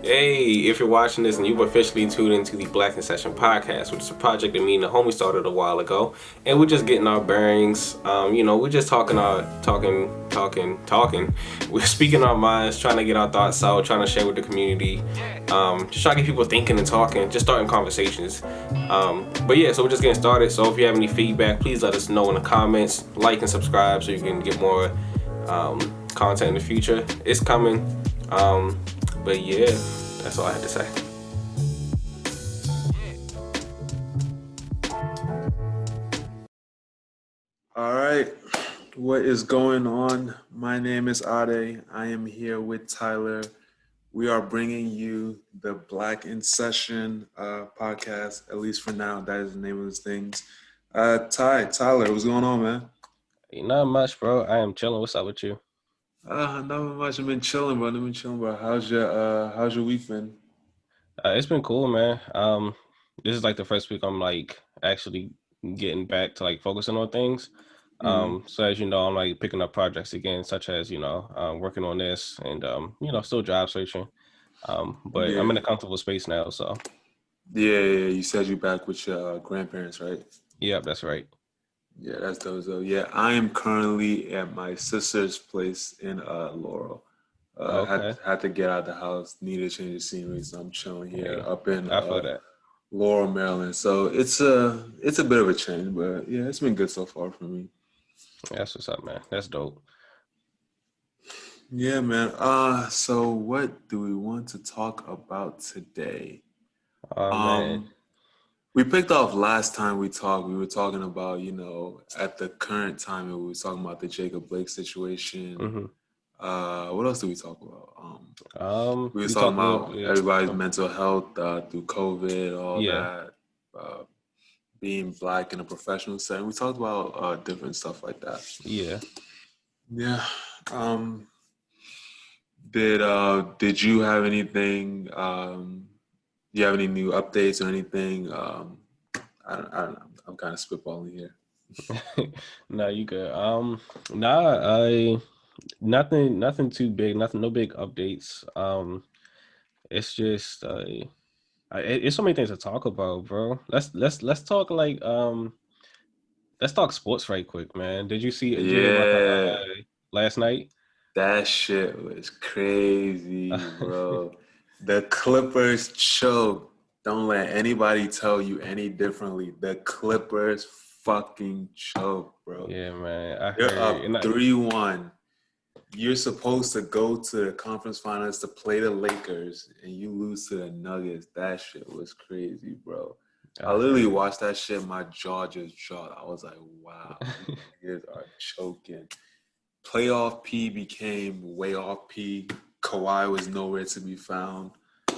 Hey, if you're watching this and you've officially tuned into the Black in Session podcast, which is a project that me and the homie started a while ago, and we're just getting our bearings. Um, you know, we're just talking our talking, talking, talking. We're speaking our minds, trying to get our thoughts out, trying to share with the community. Um, just trying to get people thinking and talking, just starting conversations. Um, but yeah, so we're just getting started. So if you have any feedback, please let us know in the comments. Like and subscribe so you can get more um, content in the future. It's coming. But yeah, that's all I had to say. All right, what is going on? My name is Ade. I am here with Tyler. We are bringing you the Black in Session uh, podcast, at least for now. That is the name of this things. Uh, Ty, Tyler, what's going on, man? Not much, bro. I am chilling. What's up with you? Uh, not much. I've been chilling, bro. I've been chilling, bro. How's your uh, how's your week been? Uh, it's been cool, man. Um, this is like the first week I'm like actually getting back to like focusing on things. Mm-hmm. Um, so as you know, I'm like picking up projects again, such as you know, um, working on this and um, you know, still job searching. Um, but I'm in a comfortable space now, so Yeah, yeah. You said you're back with your uh, grandparents, right? yeah, that's right. Yeah, that's dope. So yeah, I am currently at my sister's place in uh, Laurel. Uh, Okay. had, had to get out of the house, needed to change of scenery, so I'm chilling here Yeah, up in uh. Laurel, Maryland. So it's a it's a bit of a change, but yeah, it's been good so far for me. That's what's up, man. That's dope. Yeah, man. Uh, so what do we want to talk about today? Oh. Um, we picked off last time we talked. We were talking about, you know, at the current time, we were talking about the Jacob Blake situation. hmm Uh, what else did we talk about? Um, Um, we were we talking talked a about yeah. everybody's mental health uh, through COVID, all Yeah. that, uh, being black in a professional setting. We talked about uh, different stuff like that. Yeah. Yeah. Um, did uh, did you have anything? Do you have any new updates or anything? Um, I don't, I don't know. I'm kind of spitballing here. no, you good. Um, nah, I nothing, nothing too big, nothing, no big updates. Um, it's just, uh, I, it's so many things to talk about, bro. Let's let's let's talk like um, let's talk sports right quick, man. Did you see? did you hear about the, Yeah. uh, last night? That shit was crazy, bro. the Clippers choke. Don't let anybody tell you any differently. The Clippers fucking choke, bro. Yeah, man. I You're up three one. You're supposed to go to the conference finals to play the Lakers, and you lose to the Nuggets. That shit was crazy, bro. I literally watched that shit. My jaw just dropped. I was like, "Wow, these niggas are choking." Playoff P became way off P. Kawhi was nowhere to be found.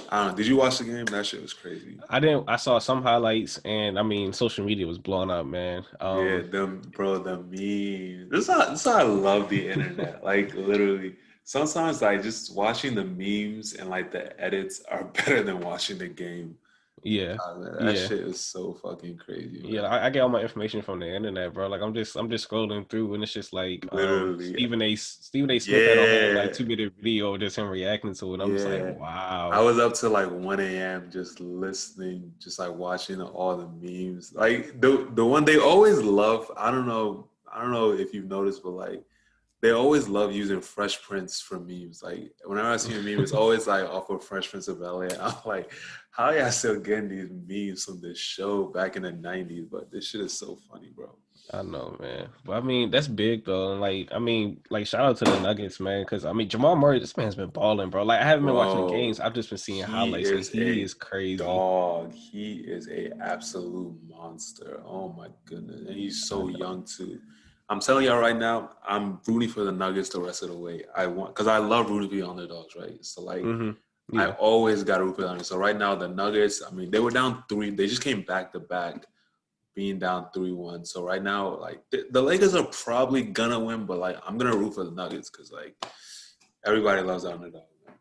I don't know. Did you watch the game? That shit was crazy. I didn't. I saw some highlights, and I mean, social media was blowing up, man. Um, yeah, them bro, the memes. This is how this is how I love the internet. like literally, sometimes like just watching the memes and like the edits are better than watching the game. Yeah. Ah, man, that Yeah. shit is so fucking crazy. man. Yeah, I, I get all my information from the internet, bro. Like I'm just I'm just scrolling through and it's just like um, Literally. Stephen A. Stephen A. Smith had a whole Yeah. like two minute video of just him reacting to it. I'm just like, wow. I was up to like 1 a.m. just listening, just like watching all the memes. Like the the one they always love. I don't know. I don't know if you've noticed, but like they always love using Fresh Prince for memes. Like whenever I see a meme, it's always like off of Fresh Prince of Bel Air. I'm like, how y'all still getting these memes from this show back in the '90s? But this shit is so funny, bro. I know, man. But I mean, that's big though. And like, I mean, like, shout out to the Nuggets, man. Because I mean, Jamal Murray, this man's been balling, bro. Like, I haven't been watching the games. I've just been seeing highlights, is he is crazy. Dog, he is a absolute monster. Oh my goodness, and he's so young too. I'm telling y'all right now, I'm rooting for the Nuggets the rest of the way. I want because I love rooting for the underdogs, right? So like, hmm I always got to root for the underdogs. So right now, the Nuggets, I mean, they were down three. They just came back to back, being down three one. So right now, like the, the Lakers are probably gonna win, but like I'm gonna root for the Nuggets because like everybody loves the underdog. man.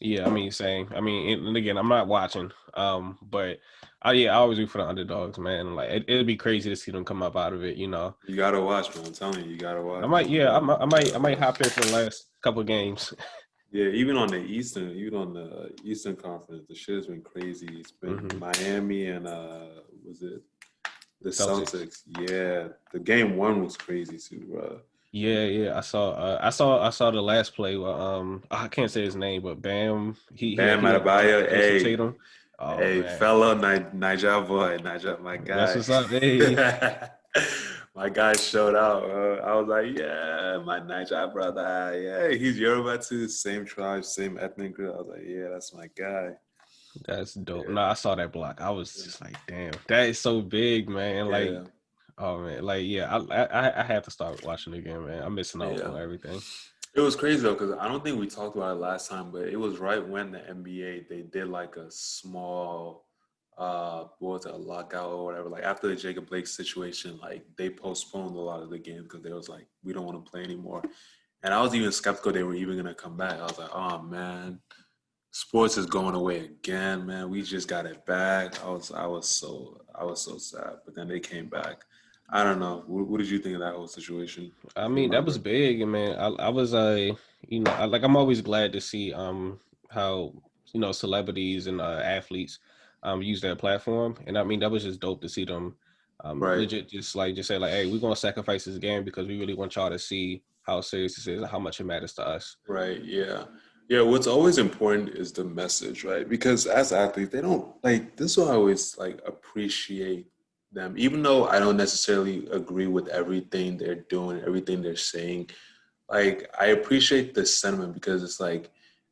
yeah. I mean, same. I mean, and again, I'm not watching. Um, but I yeah, I always root for the underdogs, man. Like, it, it'd be crazy to see them come up out of it. You know, You gotta watch, man. I'm telling you, you gotta watch. I might, yeah, I might, I might, I might hop in for the last couple of games. Yeah, even on the Eastern, even on the Eastern Conference, the shit has been crazy. It's been Mhm. Miami and uh was it the Celtics. Celtics. Yeah. The game one was crazy too, bro. Yeah, yeah. I saw. Uh, I saw. I saw the last play. Where, um, I can't say his name, but Bam. He. Bam he, he Adebayo, hey. Tatum. Oh, hey, man. fellow Ni- Niger boy, Niger, my guy. That's what's up. Hey. my guy showed out. Uh, I was like, yeah, my Niger brother. Yeah, he's Yoruba too, same tribe, same ethnic group. I was like, yeah, that's my guy. That's dope. Yeah. No, I saw that block. I was just like, damn, that is so big, man. Like, oh man, like yeah, I I I have to start watching again, man. I'm missing out Yeah. on everything. It was crazy though, because I don't think we talked about it last time, but it was right when the NBA they did like a small uh what was it, a lockout or whatever. Like after the Jacob Blake situation, like they postponed a lot of the games because they was like, we don't want to play anymore. And I was even skeptical they were even gonna come back. I was like, oh man, sports is going away again, man. We just got it back. I was I was so I was so sad. But then they came back. I don't know. What, what did you think of that whole situation? I mean, that was big, and man, I I was uh, you know, I, like I'm always glad to see um how you know celebrities and uh, athletes um use their platform, and I mean that was just dope to see them um Right. legit just like just say like, hey, we're gonna sacrifice this game because we really want y'all to see how serious this is and how much it matters to us. Right. Yeah. Yeah. What's always important is the message, right? Because as athletes, they don't like this. I always like appreciate them, even though I don't necessarily agree with everything they're doing, everything they're saying. Like I appreciate the sentiment because it's like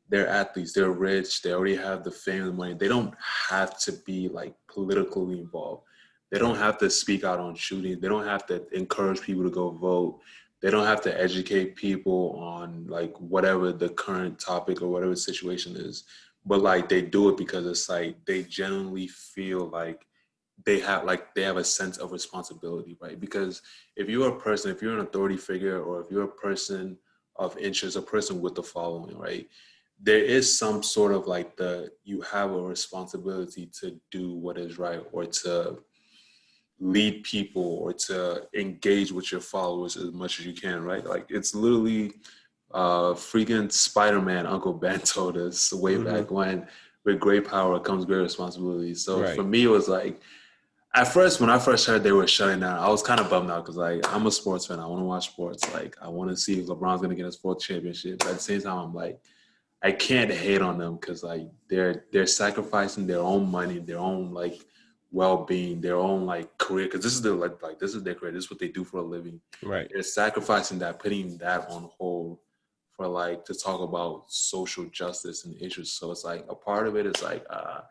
they're athletes, they're rich, they already have the fame and the money. They don't have to be like politically involved. They don't have to speak out on shooting. They don't have to encourage people to go vote they don't have to educate people on like whatever the current topic or whatever situation is but like they do it because it's like they genuinely feel like they have like they have a sense of responsibility right because if you're a person if you're an authority figure or if you're a person of interest a person with the following right there is some sort of like the you have a responsibility to do what is right or to lead people or to engage with your followers as much as you can, right? Like it's literally uh freaking Spider-Man Uncle Ben told us way Mhm. back when with great power comes great responsibility. So Right. for me it was like at first when I first heard they were shutting down, I was kind of bummed out because like I'm a sports fan. I want to watch sports. Like I want to see if LeBron's gonna get his fourth championship. But at the same time, I'm like, I can't hate on them because like they're they're sacrificing their own money, their own like well-being, their own like career. Because this is their like like this is their career. This is what they do for a living. Right. They're sacrificing that, putting that on hold for like to talk about social justice and issues. So it's like a part of it is like uh,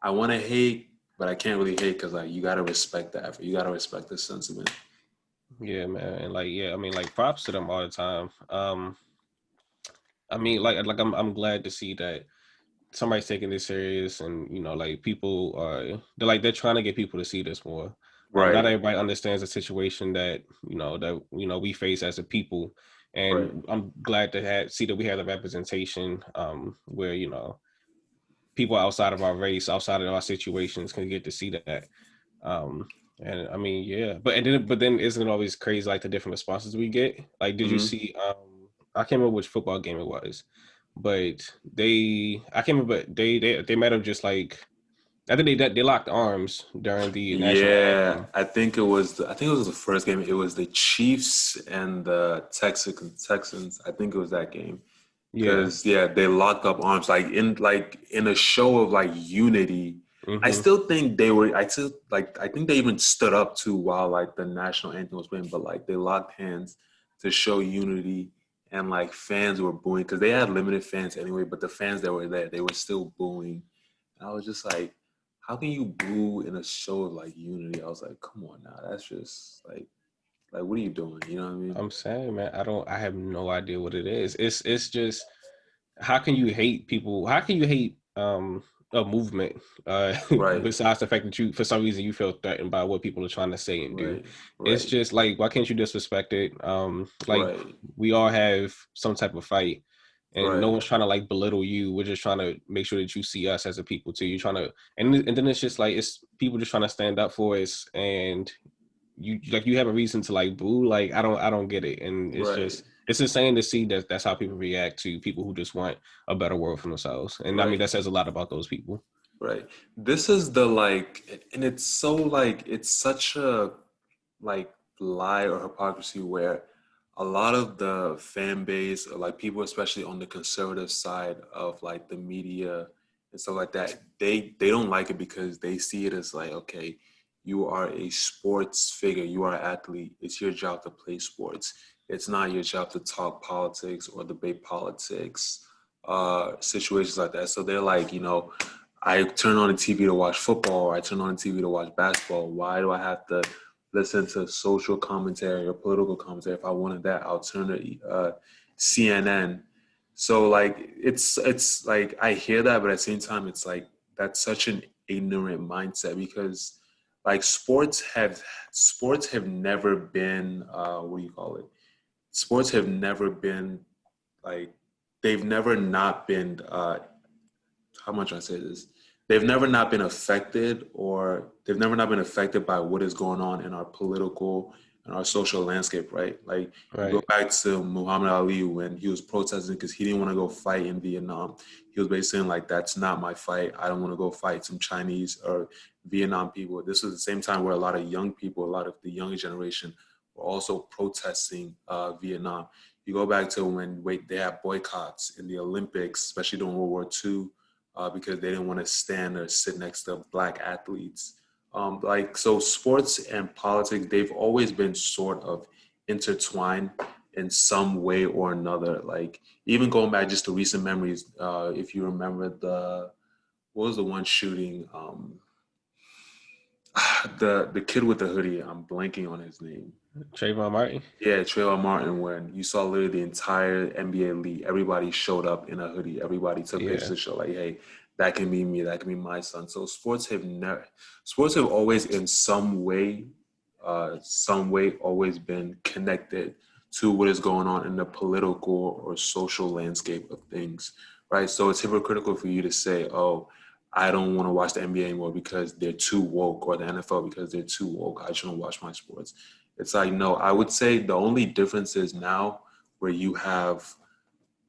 I want to hate, but I can't really hate because like you gotta respect the effort. You gotta respect the sentiment. Yeah, man. And like, yeah, I mean, like props to them all the time. Um I mean, like like I'm I'm glad to see that somebody's taking this serious and you know, like people are they're like they're trying to get people to see this more. Right. Not everybody understands the situation that, you know, that you know we face as a people. And Right. I'm glad to have see that we have the representation um where, you know, people outside of our race, outside of our situations can get to see that. Um and I mean, yeah, but and then but then isn't it always crazy like the different responses we get? Like, did you Mhm. see? Um, I can't remember which football game it was, but they I can't remember. but They they they might have just like I think they they locked arms during the national Yeah, anthem. I think it was. The, I think it was the first game. It was the Chiefs and the Texans. Texans. I think it was that game. Yeah, Because yeah, they locked up arms like in like in a show of like unity. I mhm. still think they were. I still like. I think they even stood up too while like the national anthem was playing. But like they locked hands to show unity, and like fans were booing because they had limited fans anyway. But the fans that were there, they were still booing. And I was just like, how can you boo in a show of like unity? I was like, come on now, that's just like, like what are you doing? You know what I mean? I'm saying, man, I don't. I have no idea what it is. It's it's just how can you hate people? How can you hate um a movement? Uh, Right. besides the fact that you for some reason you feel threatened by what people are trying to say and do. right, It's just like why can't you disrespect it? Um, like right, we all have some type of fight, and no one's trying to like belittle you. We're just trying to make sure that you see us as a people too. You're trying to, and and then it's just like it's people just trying to stand up for us, and you like you have a reason to like boo. Like I don't I don't get it, and it's right. just it's insane to see that that's how people react to people who just want a better world for themselves. And right. I mean, that says a lot about those people. Right. This is the like, and it's so like, it's such a like lie or hypocrisy where a lot of the fan base, like people, especially on the conservative side of like the media and stuff like that, they they don't like it because they see it as like, okay, you are a sports figure, you are an athlete. It's your job to play sports. It's not your job to talk politics or debate politics, uh, situations like that. So they're like, you know, I turn on the TV to watch football, or I turn on the TV to watch basketball. Why do I have to listen to social commentary or political commentary? If I wanted that, I'll turn to uh, CNN. So like, it's it's like I hear that, but at the same time, it's like that's such an ignorant mindset because like sports have sports have never been uh, what do you call it? Sports have never been like they've never not been uh, how much I say this they've never not been affected or they've never not been affected by what is going on in our political and our social landscape, right? Like right. go back to Muhammad Ali when he was protesting because he didn't want to go fight in Vietnam. He was basically saying like, "That's not my fight. I don't want to go fight some Chinese or Vietnam people." This was the same time where a lot of young people, a lot of the younger generation, were also protesting uh, Vietnam. You go back to when wait they had boycotts in the Olympics, especially during World War II uh, because they didn't want to stand or sit next to black athletes. Um, like so, sports and politics they've always been sort of intertwined in some way or another. Like even going back just to recent memories, uh, if you remember the what was the one shooting? Um, the the kid with the hoodie. I'm blanking on his name. Trayvon Martin. Yeah, Trayvon Martin. When you saw literally the entire NBA league, everybody showed up in a hoodie. Everybody took yeah. pictures to show like, hey, that can be me. That can be my son. So sports have never, sports have always in some way, uh, some way always been connected to what is going on in the political or social landscape of things, right? So it's hypocritical for you to say, oh, I don't want to watch the NBA anymore because they're too woke, or the NFL because they're too woke. I shouldn't watch my sports. It's like no. I would say the only difference is now where you have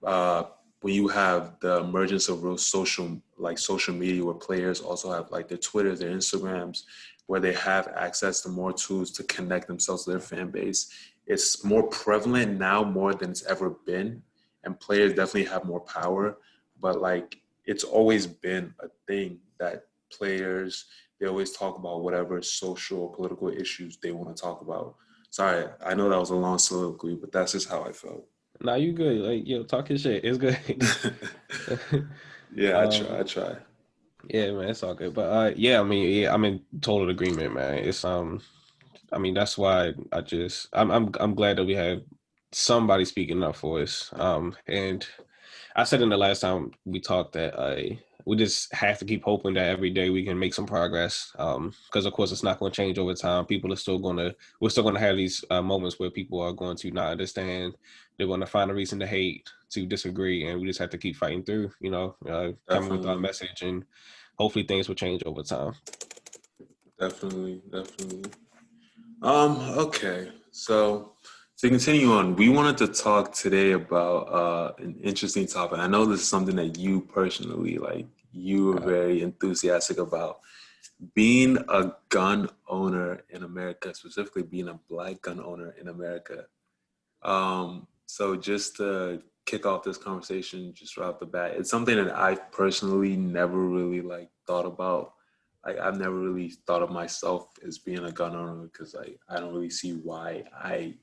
uh, when you have the emergence of real social like social media where players also have like their Twitters, their Instagrams, where they have access to more tools to connect themselves to their fan base. It's more prevalent now more than it's ever been. And players definitely have more power. But like it's always been a thing that players they always talk about whatever social or political issues they want to talk about. Sorry, I know that was a long soliloquy, but that's just how I felt. Nah, you good. Like, yo, talking shit. It's good. yeah, I um, try. I try. Yeah, man, it's all good. But uh, yeah, I mean, yeah, I'm in total agreement, man. It's um, I mean, that's why I just I'm I'm I'm glad that we have somebody speaking up for us. Um, and I said in the last time we talked that I we just have to keep hoping that every day we can make some progress. Um, because of course it's not going to change over time. People are still going to we're still going to have these uh, moments where people are going to not understand. They're going to find a reason to hate, to disagree, and we just have to keep fighting through. You know, uh, coming with our message, and hopefully things will change over time. Definitely, definitely. Um. Okay. So to continue on, we wanted to talk today about uh, an interesting topic. I know this is something that you personally like you were very enthusiastic about being a gun owner in America, specifically being a black gun owner in America. Um, so just to kick off this conversation just right off the bat, it's something that I personally never really like thought about. Like I've never really thought of myself as being a gun owner because like I don't really see why I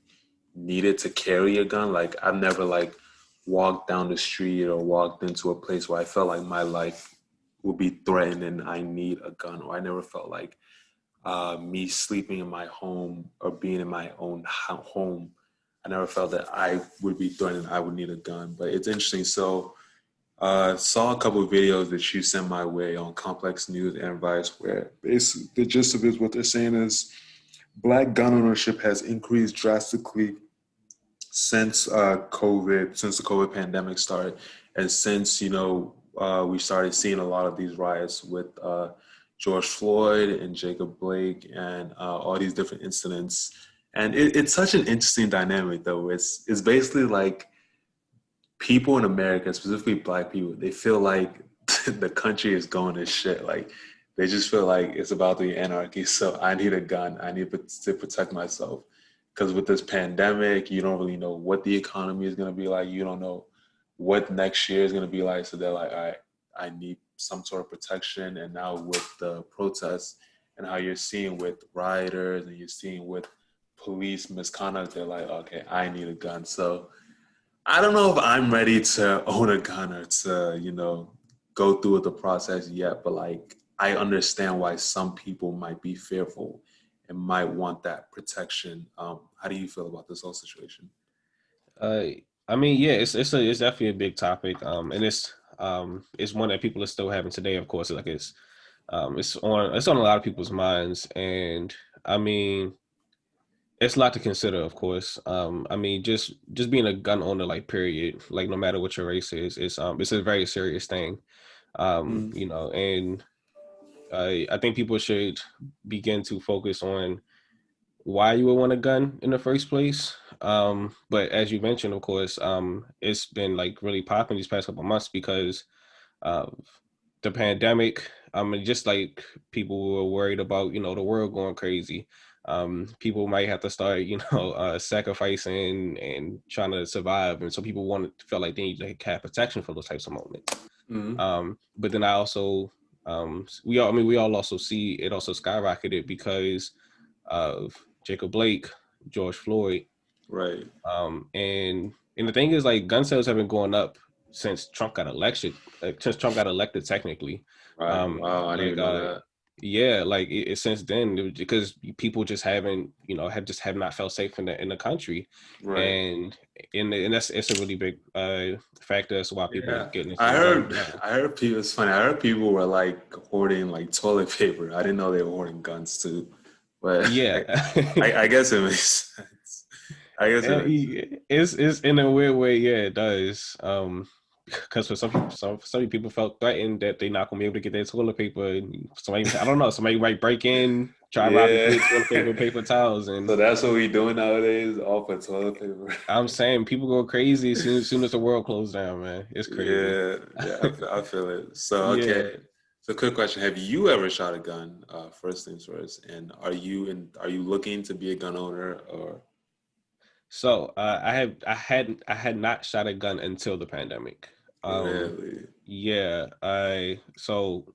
needed to carry a gun. Like I've never like walked down the street or walked into a place where I felt like my life would be threatened and I need a gun, or I never felt like uh, me sleeping in my home or being in my own home. I never felt that I would be threatened. I would need a gun, but it's interesting. So, uh, saw a couple of videos that you sent my way on Complex News and Vice, where basically the gist of it is what they're saying is black gun ownership has increased drastically since uh, COVID, since the COVID pandemic started, and since you know uh, we started seeing a lot of these riots with uh, George Floyd and Jacob Blake and uh, all these different incidents, and it, it's such an interesting dynamic though. It's it's basically like people in America, specifically Black people, they feel like the country is going to shit. Like they just feel like it's about the anarchy. So I need a gun. I need to protect myself. Because with this pandemic, you don't really know what the economy is going to be like. You don't know what next year is going to be like. So they're like, right, I need some sort of protection. And now with the protests and how you're seeing with rioters and you're seeing with police misconduct, they're like, okay, I need a gun. So I don't know if I'm ready to own a gun or to, you know, go through with the process yet, but like I understand why some people might be fearful and might want that protection. Um, how do you feel about this whole situation? Uh, I mean, yeah, it's it's a, it's definitely a big topic, um, and it's um, it's one that people are still having today. Of course, like it's um, it's on it's on a lot of people's minds, and I mean, it's a lot to consider. Of course, um, I mean, just just being a gun owner, like period, like no matter what your race is, it's um, it's a very serious thing, um, mm. you know, and I I think people should begin to focus on why you would want a gun in the first place. Um, but as you mentioned, of course, um, it's been like really popping these past couple months because of the pandemic. I mean, just like people were worried about, you know, the world going crazy. Um, people might have to start, you know, uh, sacrificing and trying to survive, and so people want felt like they need to have protection for those types of moments. Mm-hmm. Um, but then I also um, we all, I mean, we all also see it also skyrocketed because of Jacob Blake, George Floyd, right? Um, and and the thing is, like, gun sales have been going up since Trump got elected. Since Trump got elected, technically. Right. Um, wow, I didn't like, know uh, that yeah like it, it, since then because people just haven't you know have just have not felt safe in the in the country right. and and, and that's it's a really big uh factor as why people yeah. getting i heard i heard people it's funny i heard people were like hoarding like toilet paper i didn't know they were hoarding guns too but yeah I, I, guess it makes i guess it it's it's in a weird way yeah it does um because for some people, some some people felt threatened that they're not gonna be able to get their toilet paper. And somebody, I don't know, somebody might break in, try yeah. robbing toilet paper, paper towels, and so that's what we doing nowadays, all for toilet paper. I'm saying people go crazy as soon, as soon as the world closed down, man. It's crazy. Yeah, yeah, I feel, I feel it. So okay. Yeah. So, quick question: Have you ever shot a gun? Uh, first things first, and are you in? Are you looking to be a gun owner or? So uh, I have I had I had not shot a gun until the pandemic. Um, really? Yeah, I so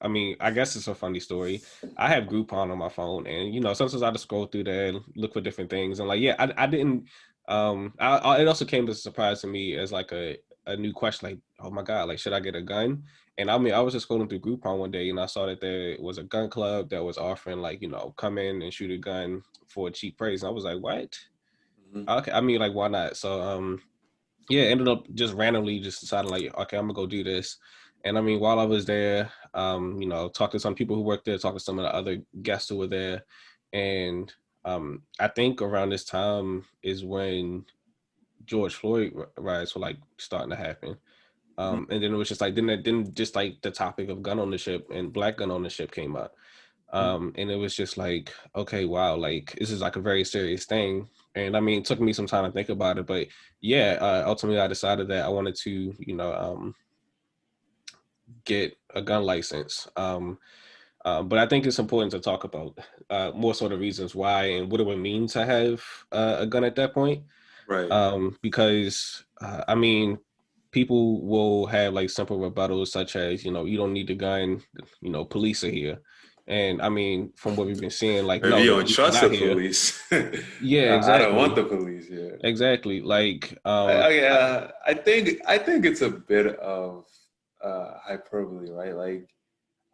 I mean, I guess it's a funny story. I have Groupon on my phone, and you know, sometimes I just scroll through there and look for different things. And like, yeah, I, I didn't. Um, I, I, it also came as a surprise to me as like a a new question, like, oh my god, like, should I get a gun? And I mean, I was just scrolling through Groupon one day, and I saw that there was a gun club that was offering like, you know, come in and shoot a gun for a cheap price. And I was like, what? Mm-hmm. Okay, I mean, like, why not? So, um, yeah, ended up just randomly just deciding like, okay, I'm gonna go do this. And I mean, while I was there, um, you know, talked to some people who worked there, talked to some of the other guests who were there, and um, I think around this time is when George Floyd riots were like starting to happen. Um, mm-hmm. and then it was just like then then just like the topic of gun ownership and black gun ownership came up. Mm-hmm. Um, and it was just like, okay, wow, like this is like a very serious thing. And I mean, it took me some time to think about it, but yeah, uh, ultimately I decided that I wanted to, you know, um, get a gun license. Um, uh, but I think it's important to talk about uh, more sort of reasons why and what it would mean to have uh, a gun at that point. Right. Um, because uh, I mean, people will have like simple rebuttals such as, you know, you don't need a gun, you know, police are here. And I mean, from what we've been seeing, like Maybe no, you don't trust the here. police. yeah, exactly. I don't want the police. Yeah, exactly. Like, um, I, I, I think I think it's a bit of uh, hyperbole, right? Like,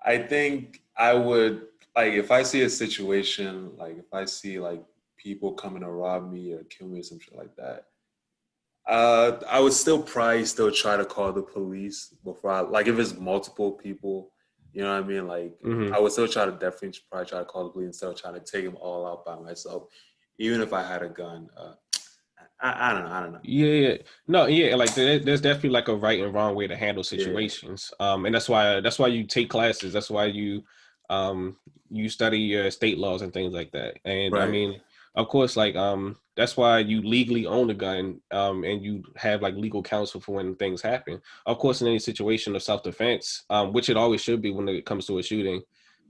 I think I would like if I see a situation, like if I see like people coming to rob me or kill me or some shit like that. Uh, I would still probably still try to call the police before I like if it's multiple people you know what I mean? Like mm-hmm. I would still try to definitely probably try to call the police instead of trying to take them all out by myself, even if I had a gun. Uh, I, I, don't know. I don't know. Yeah, yeah, no, yeah. Like there's definitely like a right and wrong way to handle situations. Yeah. Um, and that's why that's why you take classes. That's why you um you study your state laws and things like that. And right. I mean, of course, like um, that's why you legally own a gun, um, and you have like legal counsel for when things happen. Of course, in any situation of self defense, um, which it always should be when it comes to a shooting,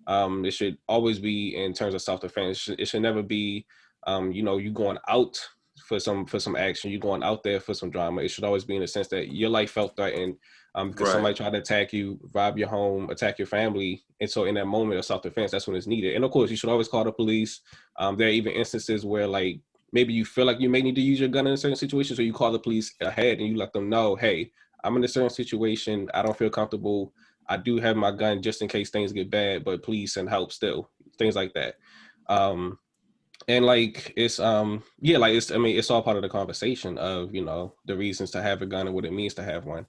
um, it should always be in terms of self defense. It should, it should never be, um, you know, you going out for some for some action, you going out there for some drama. It should always be in the sense that your life felt threatened um, because right. somebody tried to attack you, rob your home, attack your family. And so in that moment of self-defense, that's when it's needed. And of course, you should always call the police. Um, there are even instances where like maybe you feel like you may need to use your gun in a certain situation, so you call the police ahead and you let them know, hey, I'm in a certain situation. I don't feel comfortable. I do have my gun just in case things get bad, but please send help still. Things like that. Um, and like it's um yeah like it's i mean it's all part of the conversation of you know the reasons to have a gun and what it means to have one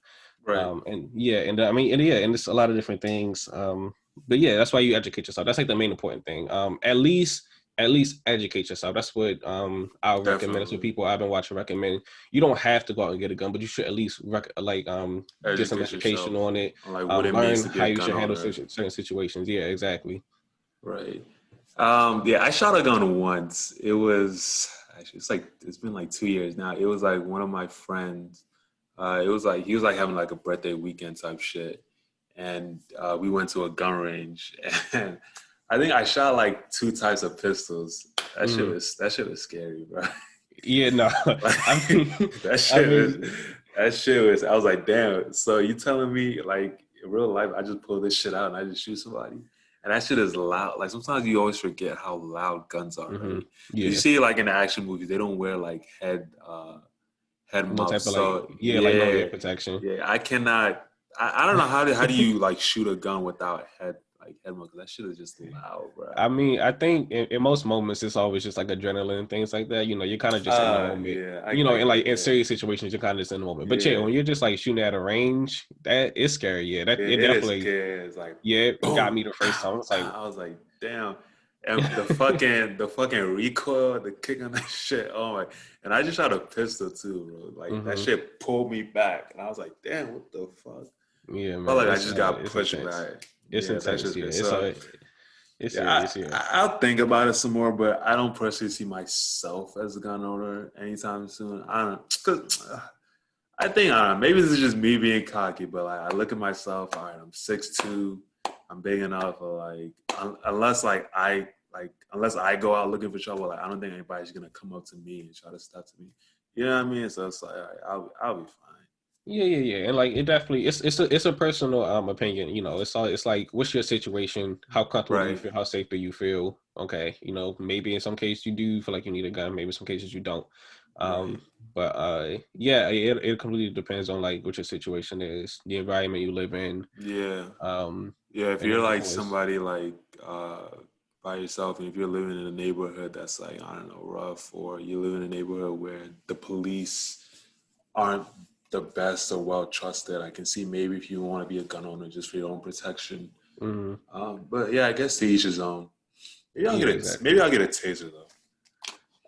Right. Um, and yeah, and I mean, and yeah, and it's a lot of different things. Um, but yeah, that's why you educate yourself. That's like the main important thing. Um, at least, at least educate yourself. That's what um I would recommend. That's what people I've been watching recommend. You don't have to go out and get a gun, but you should at least rec- like um educate get some education yourself. on it. Like what um, learn how you should handle certain, certain situations. Yeah, exactly. Right. Um, yeah, I shot a gun once. It was actually it's like it's been like two years now. It was like one of my friends uh, it was like he was like having like a birthday weekend type shit, and uh, we went to a gun range, and I think I shot like two types of pistols. That mm. shit was that shit was scary, bro. Yeah, no, like, that shit I mean, was that shit was. I was like, damn. So you telling me like in real life, I just pull this shit out and I just shoot somebody? And that shit is loud. Like sometimes you always forget how loud guns are. Mm-hmm. Right? Yeah. You see, like in the action movies, they don't wear like head uh, head mount. Type of so, like, yeah, yeah, like no protection. Yeah, I cannot. I, I don't know how do how do you like shoot a gun without head like mount? That shit is just loud, bro. I mean, I think in, in, most moments it's always just like adrenaline and things like that. You know, you're kind of just uh, in the uh, moment. Yeah, I, you know, in like in serious situations, you're kind of just in the moment. But yeah. yeah, when you're just like shooting at a range, that is scary. Yeah, that it, it definitely. It's like yeah, it got me the first time. It's like I was like, damn and the fucking the fucking recoil, the kick on that shit. Oh my! And I just shot a pistol too, bro. Like mm-hmm. that shit pulled me back, and I was like, "Damn, what the fuck?" Yeah, man. Felt like I just got pushed back. It's yeah, intense. Yeah, it's, so, it's yeah, serious, I, will think about it some more, but I don't personally see myself as a gun owner anytime soon. I don't, cause uh, I think I don't know, maybe this is just me being cocky, but like I look at myself. All right, I'm six two. I'm big enough like un- unless like I like unless I go out looking for trouble, like I don't think anybody's gonna come up to me and try to step to me. You know what I mean? So it's like I'll I'll be fine. Yeah, yeah, yeah, and like it definitely it's it's a it's a personal um opinion. You know, it's all it's like what's your situation? How comfortable right. do you feel? How safe do you feel? Okay, you know, maybe in some cases you do feel like you need a gun. Maybe in some cases you don't. Um, right. but uh, yeah, it it completely depends on like what your situation is, the environment you live in. Yeah. Um. Yeah, if you're like somebody like uh by yourself and if you're living in a neighborhood that's like i don't know rough or you live in a neighborhood where the police aren't the best or well trusted i can see maybe if you want to be a gun owner just for your own protection mm-hmm. um, but yeah i guess to each his own maybe i'll yeah, get a exactly. maybe i'll get a taser though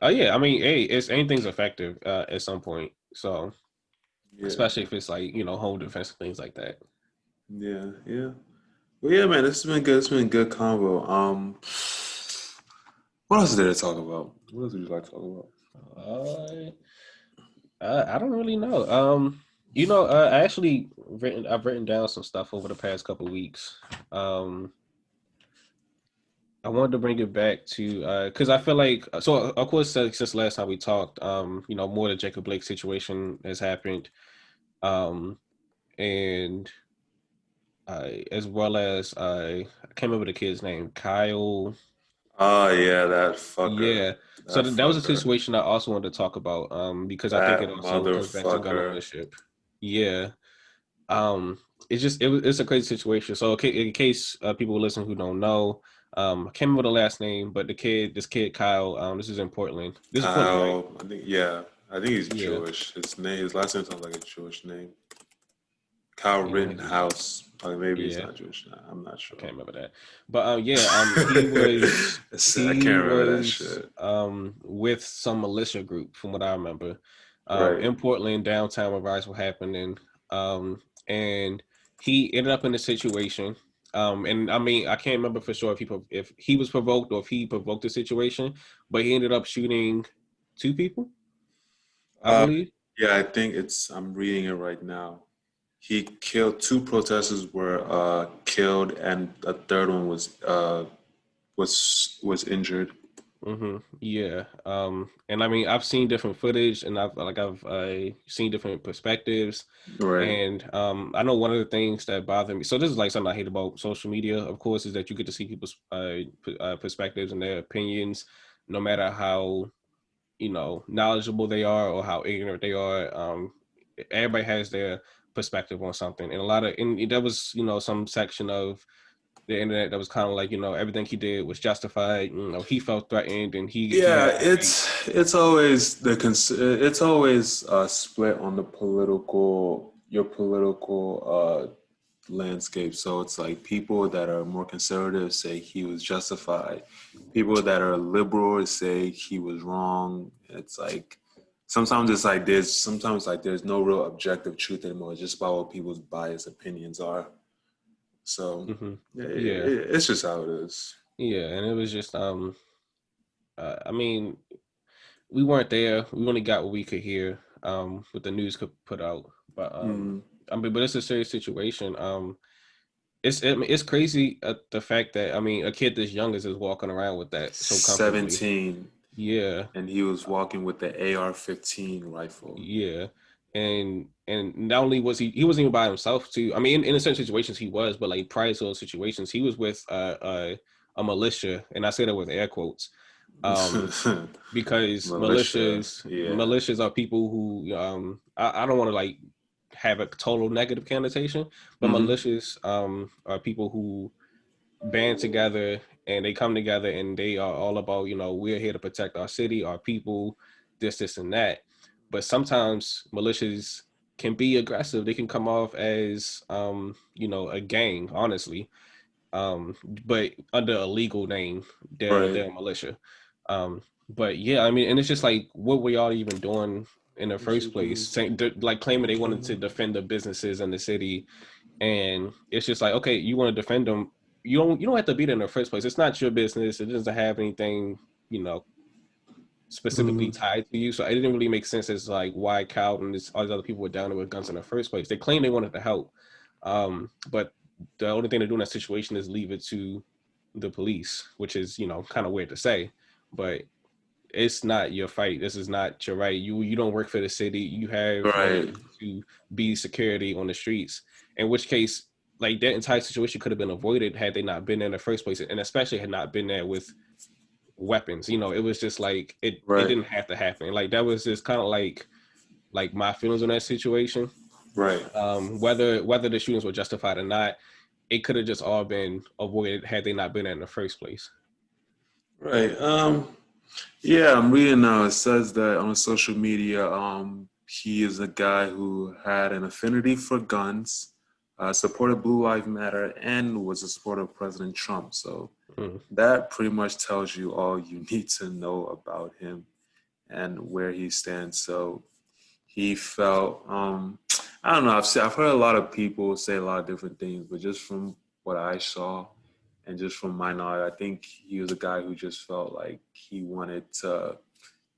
Oh uh, yeah, I mean, hey, it's anything's effective uh, at some point. So, yeah. especially if it's like you know home defense things like that. Yeah, yeah. Well, yeah, man, this has been good. It's been a good combo. Um, what else is there to talk about? What else would you like to talk about? Uh, uh, I don't really know. Um, you know, uh, I actually written I've written down some stuff over the past couple weeks. Um, I wanted to bring it back to because uh, I feel like so of course since last time we talked, um, you know, more the Jacob Blake situation has happened, um, and uh, as well as uh, I can't remember the kid's name, Kyle. Oh yeah, that fucker. Yeah. So that was a situation I also wanted to talk about um, because that I think it also goes back to gun ownership. Yeah. Um, it's just it, it's a crazy situation. So in case uh, people listen who don't know, um, I can't remember the last name, but the kid, this kid Kyle, um, this is in Portland. This is Portland, right? I think yeah, I think he's Jewish. Yeah. His name, his last name sounds like a Jewish name. Kyle Rittenhouse. Oh, maybe yeah. he's not Jewish. I'm not sure. I can't remember that. But um, yeah, um, he was. he I can't remember was, that shit. Um, with some militia group, from what I remember, um, right. in Portland, downtown, where riots were happening. Um, and he ended up in a situation. Um, and I mean, I can't remember for sure if he if he was provoked or if he provoked the situation, but he ended up shooting two people. I uh. Yeah, I think it's. I'm reading it right now. He killed two protesters were uh, killed, and a third one was uh, was was injured. Mm-hmm. Yeah. Um, and I mean, I've seen different footage, and I've like I've uh, seen different perspectives. Right. And um, I know one of the things that bother me. So this is like something I hate about social media, of course, is that you get to see people's uh, uh, perspectives and their opinions, no matter how you know knowledgeable they are or how ignorant they are. Um, everybody has their perspective on something, and a lot of and that was you know some section of the internet that was kind of like you know everything he did was justified you know he felt threatened and he yeah he it's it's always the cons, it's always a split on the political your political uh landscape. So it's like people that are more conservative say he was justified. People that are liberal say he was wrong. It's like sometimes it's like there's sometimes like there's no real objective truth anymore it's just about what people's biased opinions are so mm-hmm. yeah, yeah, it's just how it is. Yeah, and it was just um, uh, I mean, we weren't there. We only got what we could hear um what the news could put out, but um, mm. I mean, but it's a serious situation. Um, it's it, it's crazy uh, the fact that I mean a kid this young is is walking around with that so seventeen. Yeah, and he was walking with the AR-15 rifle. Yeah, and and not only was he he wasn't even by himself too. I mean, in, in certain situations he was, but like prior to those situations, he was with uh, uh, a militia, and I say that with air quotes, um, because Militia, militias yeah. militias are people who um, I, I don't want to like have a total negative connotation, but mm-hmm. militias um, are people who band together and they come together and they are all about you know we're here to protect our city, our people, this, this, and that. But sometimes militias can be aggressive. They can come off as um, you know, a gang, honestly. Um, but under a legal name, they're right. they're a militia. Um, but yeah, I mean, and it's just like what were y'all even doing in the first place? Saying like claiming they wanted to defend the businesses in the city, and it's just like, okay, you want to defend them. You don't you don't have to be there in the first place. It's not your business. It doesn't have anything, you know, specifically mm-hmm. tied to you. So it didn't really make sense as like why Cal and this, all these other people were down there with guns in the first place. They claim they wanted to help, um, but the only thing to do in that situation is leave it to the police, which is you know kind of weird to say, but it's not your fight. This is not your right. You you don't work for the city. You have right. to be security on the streets. In which case, like that entire situation could have been avoided had they not been there in the first place, and especially had not been there with weapons. You know, it was just like it, right. it didn't have to happen. Like that was just kind of like like my feelings on that situation. Right. Um, whether whether the shootings were justified or not, it could have just all been avoided had they not been there in the first place. Right. Um yeah, I'm reading now. It says that on social media, um, he is a guy who had an affinity for guns, uh, supported Blue Lives Matter, and was a supporter of President Trump. So Mm. That pretty much tells you all you need to know about him and where he stands. So he felt, um, I don't know, I've, I've heard a lot of people say a lot of different things, but just from what I saw and just from my knowledge, I think he was a guy who just felt like he wanted to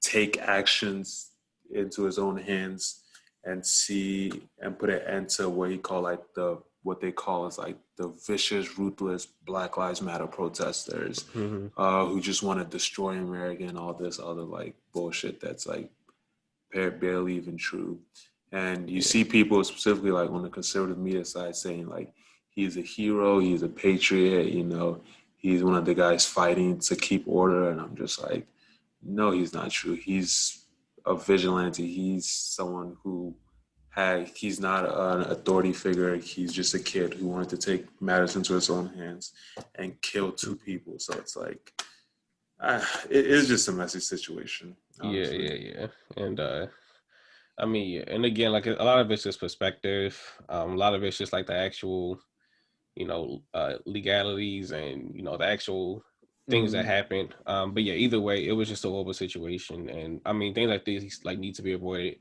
take actions into his own hands and see and put an end to what he called like the what they call is like the vicious, ruthless Black Lives Matter protesters mm-hmm. uh, who just want to destroy America and all this other like bullshit that's like barely even true. And you yeah. see people specifically like on the conservative media side saying like he's a hero, he's a patriot, you know, he's one of the guys fighting to keep order. And I'm just like, no, he's not true. He's a vigilante. He's someone who had, he's not an authority figure. He's just a kid who wanted to take matters into his own hands and kill two people. So it's like, uh, it is just a messy situation. Honestly. Yeah, yeah, yeah. And uh, I mean, and again, like a lot of it's just perspective. Um, a lot of it's just like the actual, you know, uh, legalities and you know the actual things mm-hmm. that happened. Um, but yeah, either way, it was just a horrible situation, and I mean, things like these like need to be avoided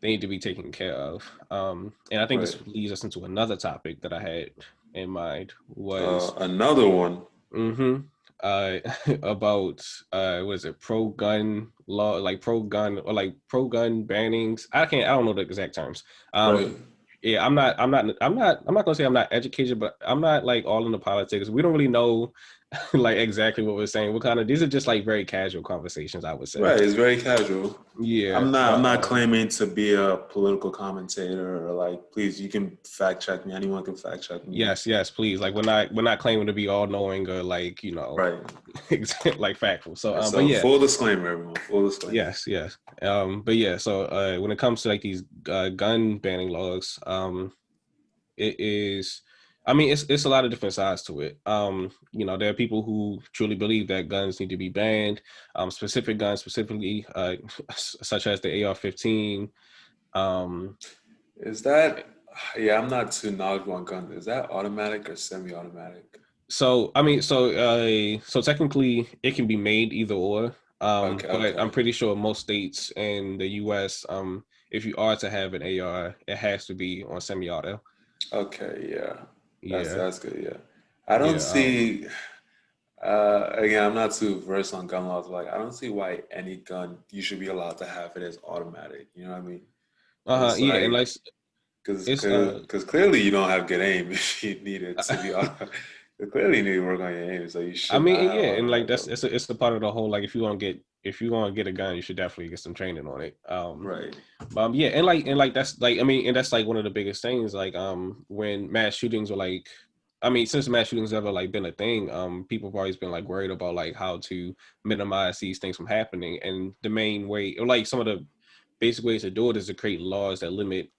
they need to be taken care of. Um, and I think right. this leads us into another topic that I had in mind was uh, another one. Mm-hmm. Uh, about uh, was it pro gun law, like pro gun or like pro gun bannings? I can't. I don't know the exact terms. Um, right. Yeah, I'm not. I'm not. I'm not. I'm not gonna say I'm not educated, but I'm not like all in the politics. We don't really know like exactly what we're saying. What kind of these are just like very casual conversations, I would say. Right, it's very casual. Yeah. I'm not I'm not claiming to be a political commentator or like please you can fact check me. Anyone can fact check me. Yes, yes, please. Like we're not we're not claiming to be all knowing or like, you know, right. like factual. So um so but yeah. full disclaimer everyone. Full disclaimer. Yes, yes. Um but yeah, so uh when it comes to like these uh, gun banning laws, um it is I mean, it's it's a lot of different sides to it. Um, you know, there are people who truly believe that guns need to be banned, um, specific guns, specifically uh, such as the AR-15. Um, is that? Yeah, I'm not too knowledgeable on guns. Is that automatic or semi-automatic? So I mean, so uh, so technically, it can be made either or. Um, okay, but okay. I'm pretty sure most states in the U.S., um, if you are to have an AR, it has to be on semi-auto. Okay, yeah. That's, yeah. that's good. Yeah. I don't yeah, see, um, uh, again, I'm not too versed on gun laws, but like, I don't see why any gun you should be allowed to have it as automatic. You know what I mean? Uh huh. Yeah. like, because because uh, clearly you don't have good aim if you need it to be automatic. clearly you need to work on your aim, so you should. I mean, yeah, and like that's it's a, it's the part of the whole like if you want to get if you want to get a gun, you should definitely get some training on it. Um, right. Um. Yeah, and like and like that's like I mean, and that's like one of the biggest things. Like um, when mass shootings were like, I mean, since mass shootings ever like been a thing, um, people have always been like worried about like how to minimize these things from happening. And the main way, or like some of the basic ways to do it, is to create laws that limit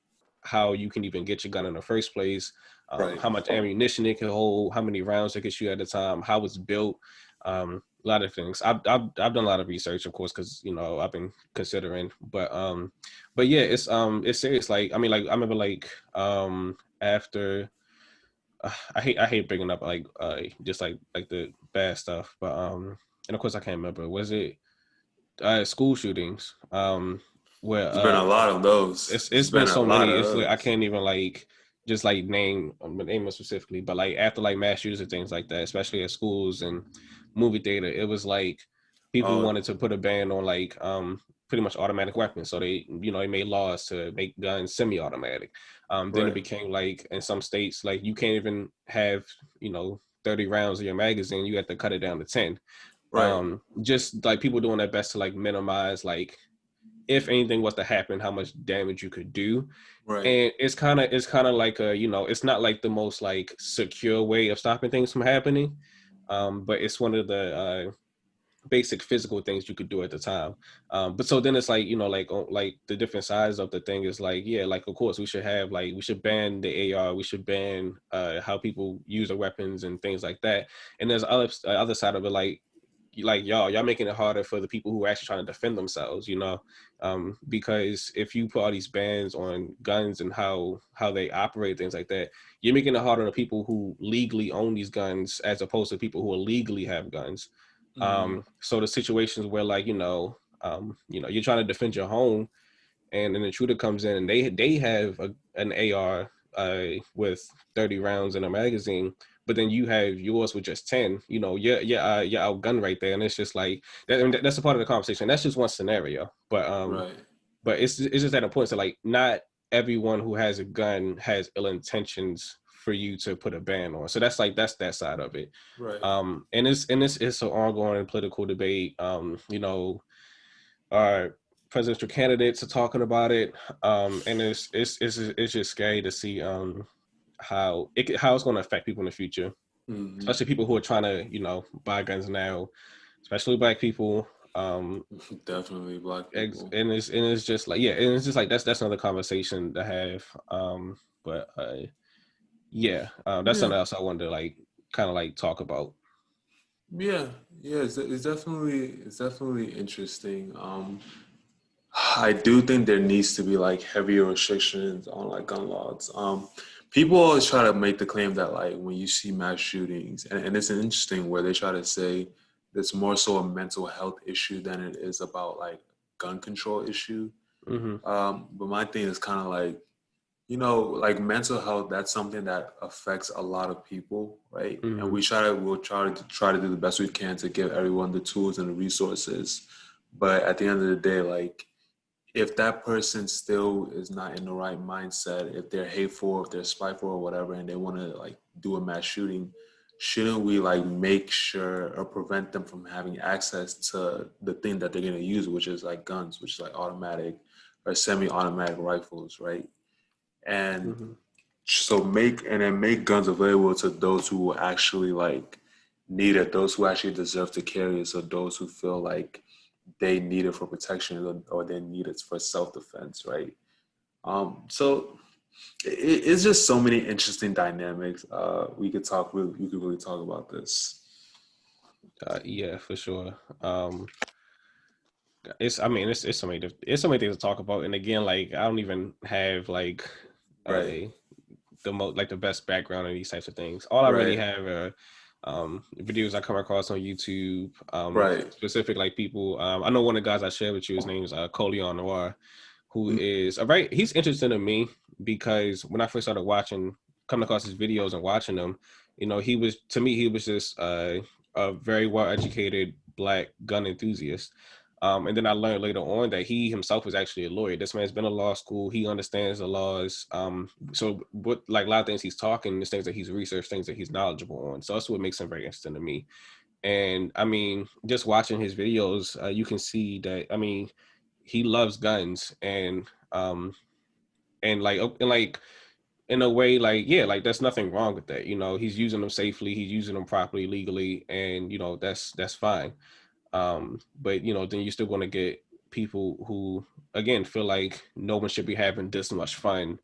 how you can even get your gun in the first place. Um, right. How much ammunition it can hold, how many rounds it can shoot at a time, how it's built. Um, a lot of things. I've I've, I've done a lot of research, of course, because you know I've been considering. But um, but yeah, it's um, it's serious. Like I mean, like I remember like um after. Uh, I hate I hate bringing up like uh just like like the bad stuff, but um, and of course I can't remember. Was it uh school shootings? Um, where uh, been a lot of those. It's it's been, been so many. It's like I can't even like just like name name them specifically, but like after like mass shootings and things like that, especially at schools and movie theater, it was like people oh. wanted to put a ban on like um pretty much automatic weapons. So they, you know, they made laws to make guns semi-automatic. Um, then right. it became like in some states, like you can't even have, you know, 30 rounds in your magazine. You have to cut it down to 10. Right. Um, just like people doing their best to like minimize like if anything was to happen, how much damage you could do. Right. And it's kind of it's kind of like a you know it's not like the most like secure way of stopping things from happening, um, but it's one of the uh, basic physical things you could do at the time. Um, but so then it's like you know like like the different sides of the thing is like yeah like of course we should have like we should ban the AR we should ban uh, how people use their weapons and things like that. And there's other other side of it like like y'all y'all making it harder for the people who are actually trying to defend themselves you know um, because if you put all these bans on guns and how how they operate things like that you're making it harder on people who legally own these guns as opposed to people who illegally have guns mm-hmm. um, so the situations where like you know um, you know you're trying to defend your home and an intruder comes in and they they have a, an ar uh, with 30 rounds in a magazine but then you have yours with just 10 you know yeah yeah uh, you're outgunned right there and it's just like that, that's a part of the conversation that's just one scenario but um right. but it's it's just at a point that like not everyone who has a gun has ill intentions for you to put a ban on so that's like that's that side of it right um and it's and this is an ongoing political debate um you know our presidential candidates are talking about it um and it's it's it's, it's just scary to see um how it how it's going to affect people in the future, mm-hmm. especially people who are trying to you know buy guns now, especially black people. Um, Definitely black people. And it's and it's just like yeah, and it's just like that's that's another conversation to have. Um, but uh, yeah, um, that's yeah. something else I wanted to like kind of like talk about. Yeah, yeah, it's, it's definitely it's definitely interesting. Um, I do think there needs to be like heavier restrictions on like gun laws. Um, people always try to make the claim that like when you see mass shootings, and, and it's interesting where they try to say it's more so a mental health issue than it is about like gun control issue. Mm-hmm. Um, but my thing is kind of like you know, like mental health, that's something that affects a lot of people, right? Mhm. And we try to we'll try to try to do the best we can to give everyone the tools and the resources. But at the end of the day, like if that person still is not in the right mindset, if they're hateful, if they're spiteful or whatever, and they want to like do a mass shooting, shouldn't we like make sure or prevent them from having access to the thing that they're gonna use, which is like guns, which is like automatic or semi-automatic rifles, right? And Mhm. so make and then make guns available to those who actually like need it, those who actually deserve to carry it, so those who feel like they need it for protection or, or they need it for self-defense, right? Um, so it, it's just so many interesting dynamics. Uh, we could talk really, we could really talk about this. Uh, yeah, for sure. Um, it's I mean it's it's so many it's so many things to talk about, and again, like I don't even have like Right. a the most like the best background in these types of things. All I really have are um videos I come across on YouTube. Um Right. specific like people. Um I know one of the guys I shared with you, his name is uh Colion Noir, who Mm. is a very he's interesting to me because when I first started watching coming across his videos and watching them, you know, he was to me he was just uh, a very well educated black gun enthusiast. Um, and then I learned later on that he himself was actually a lawyer. This man's been in law school. He understands the laws. Um, so what like a lot of things he's talking, is things that he's researched, things that he's knowledgeable on. So that's what makes him very interesting to me. And I mean, just watching his videos, uh, you can see that. I mean, he loves guns, and um, and like and like in a way, like yeah, like there's nothing wrong with that. You know, he's using them safely. He's using them properly, legally, and you know that's that's fine um but you know then you're still going to get people who again feel like no one should be having this much fun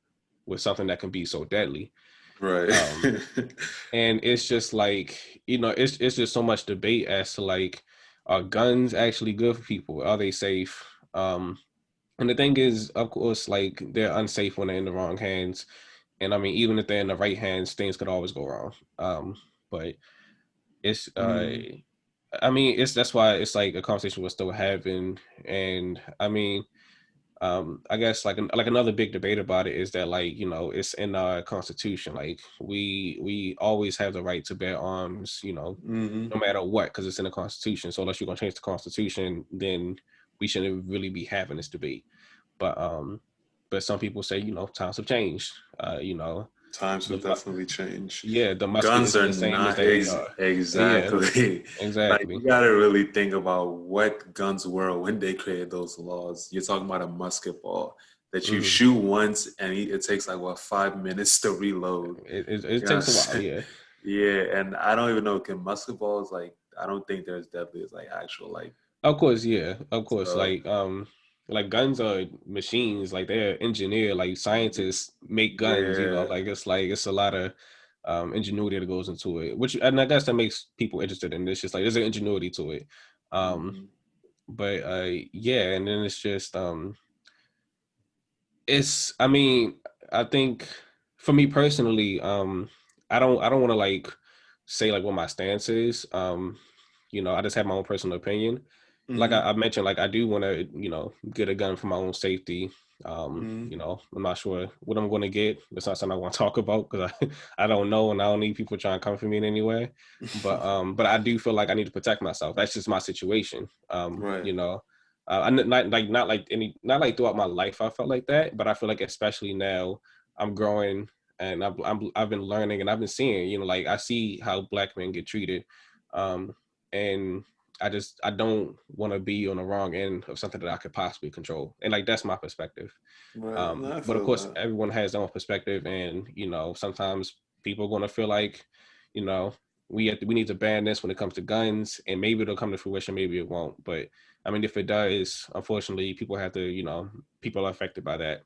with something that can be so deadly. Right. Um, and it's just like you know it's it's just so much debate as to like are guns actually good for people? Are they safe? Um and the thing is of course like they're unsafe when they're in the wrong hands. And i mean even if they're in the right hands things could always go wrong. Um but it's uh Mm. I mean, it's that's why it's like a conversation we're still having, and I mean, um, I guess like an, like another big debate about it is that like you know it's in our constitution, like we we always have the right to bear arms, you know, hmm no matter what, because it's in the constitution. So unless you're gonna change the constitution, then we shouldn't really be having this debate. But um, but some people say you know times have changed, uh, you know, Times the have mu- definitely change. yeah, the Guns are the same as not they ex- are. exactly. like Exactly. you gotta really think about what guns were when they created those laws. You're talking about a musket ball that you Mhm. shoot once and it it takes like what five minutes to reload. It, it, it You know takes a while, yeah. Yeah, and I don't even know can musket balls like I don't think there's definitely is like actual like Of course, yeah, of course. so Like, um, like guns are machines. Like they're engineered. Like scientists make guns. You know, like it's like it's a lot of um ingenuity that goes into it. Which, and I guess that makes people interested in this. Just like there's an ingenuity to it. Um, mhm. but uh, yeah, and then it's just um, it's. I mean, I think for me personally, um, I don't, I don't want to like say like what my stance is. Um, you know, I just have my own personal opinion like Mhm. I, I mentioned, like I do want to, you know, get a gun for my own safety. Um, Mhm. you know, I'm not sure what I'm going to get. It's not something I want to talk about because I, I don't know, and I don't need people trying to come for me in any way. But um, but I do feel like I need to protect myself. That's just my situation. Um, Right. you know, uh, I not like not like any not like throughout my life I felt like that, but I feel like especially now I'm growing and I've I'm, I've been learning and I've been seeing, you know, like I see how black men get treated, um, and I just I don't want to be on the wrong end of something that I could possibly control, and like that's my perspective. Right. Um, No, but of course, that. everyone has their own perspective, and you know sometimes people are going to feel like, you know, we have to, we need to ban this when it comes to guns, and maybe it'll come to fruition, maybe it won't. But I mean, if it does, unfortunately, people have to, you know, people are affected by that.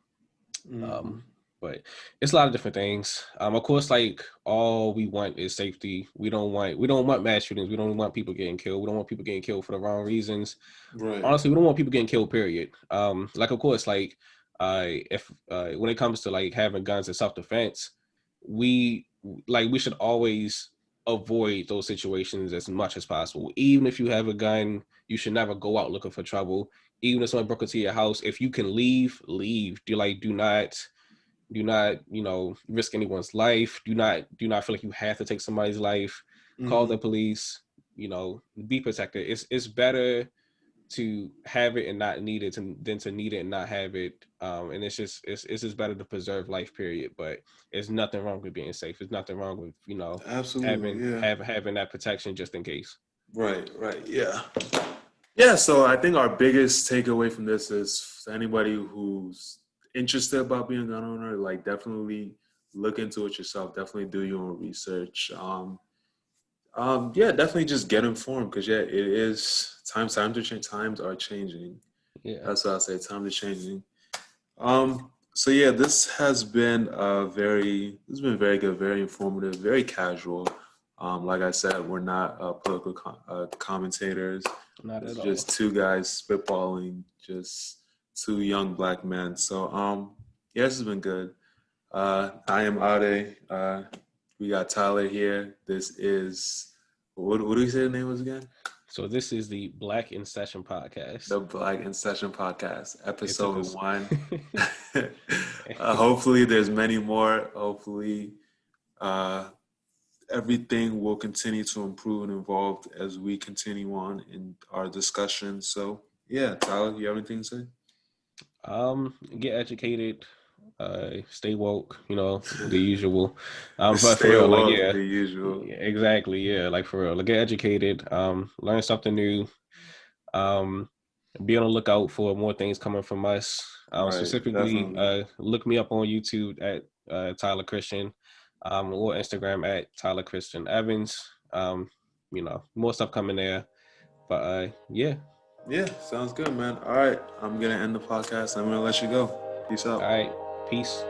Mhm. Um, but it's a lot of different things. Um, of course, like all we want is safety. We don't want we don't want mass shootings. We don't want people getting killed. We don't want people getting killed for the wrong reasons. Right. Honestly, we don't want people getting killed. Period. Um, like of course, like uh, if uh, when it comes to like having guns and self defense, we like we should always avoid those situations as much as possible. Even if you have a gun, you should never go out looking for trouble. Even if someone broke into your house, if you can leave, leave. Do like do not do not you know risk anyone's life. Do not do not feel like you have to take somebody's life. Mm-hmm. call the police you know be protected. It's it's better to have it and not need it to, than to need it and not have it. Um and it's just it's, it's just better to preserve life period. But there's nothing wrong with being safe. There's nothing wrong with you know absolutely having yeah. have, having that protection just in case. Right right yeah. Yeah so i think our biggest takeaway from this is anybody who's interested about being a gun owner like definitely look into it yourself definitely do your own research um um, yeah, definitely just get informed because yeah, it is times times are changing. Times are changing. Yeah, that's what I say. Times are changing. Um, so yeah, this has been a very this has been very good, very informative, very casual. Um, like I said, we're not uh, political com- uh, commentators. Not at it's all. Just two guys spitballing, just two young black men. So um, yeah, this has been good. Uh, I am Ade. Uh, we got Tyler here. This is what, what do you say the name was again? So this is the Black in Session podcast. The Black in Session podcast, episode one. uh, hopefully, there's many more. Hopefully, uh, everything will continue to improve and evolve as we continue on in our discussion. So, yeah, Tyler, you have anything to say? Um, get educated, uh, stay woke, you know, the usual. Um, but stay for real, woke, like yeah, the usual. Exactly, yeah, like for real, like get educated, um, learn something new, um, be on the lookout for more things coming from us. Um, right, specifically, uh, look me up on YouTube at uh, Tyler Christian, um, or Instagram at Tyler Christian Evans. Um, you know, more stuff coming there, but uh, yeah. Yeah, sounds good, man. All right, I'm gonna end the podcast. I'm gonna let you go. Peace out. All right. Peace.